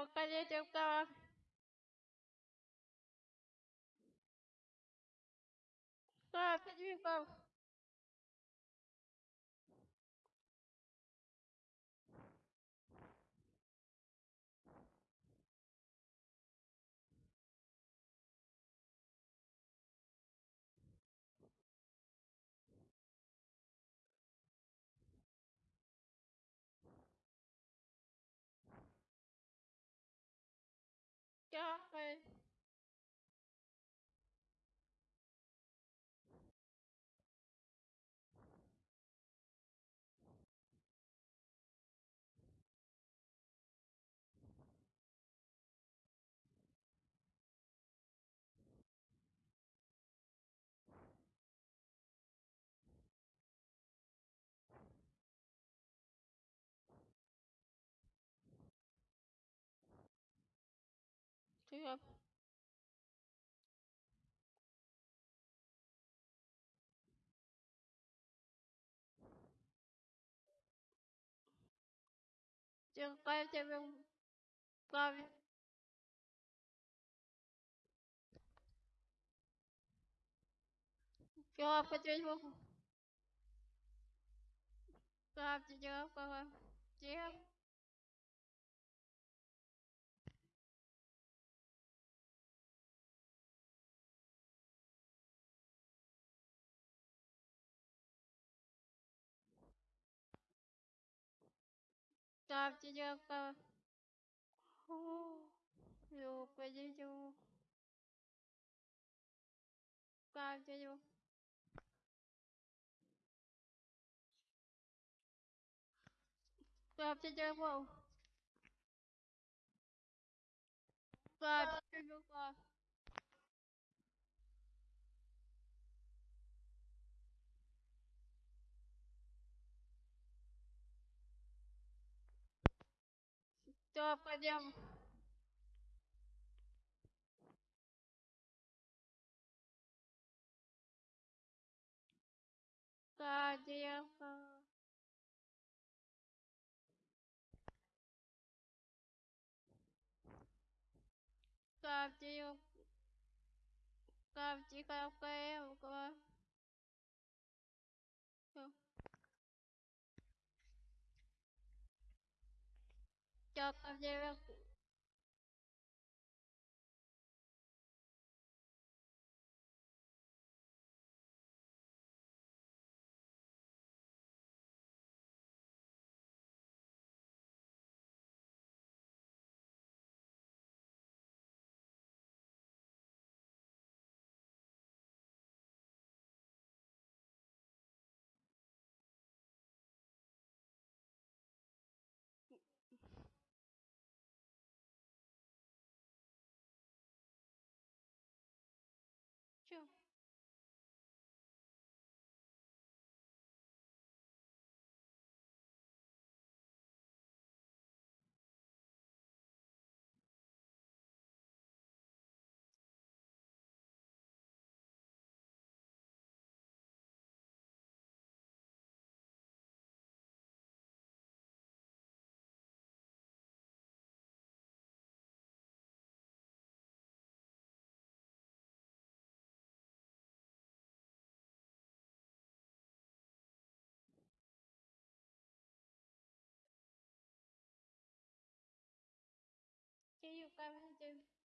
我感觉就到。啊，快点吧。Что я... Какая у тебя память? Я посмотреть могу. Как ты делал, как Ставьте лайк. Люка, дядю. Ставьте лайк. Ставьте лайк. Ставьте лайк. все пойдем Да, девка. Как девка. Как девка, девка. up of their subscribe my channel.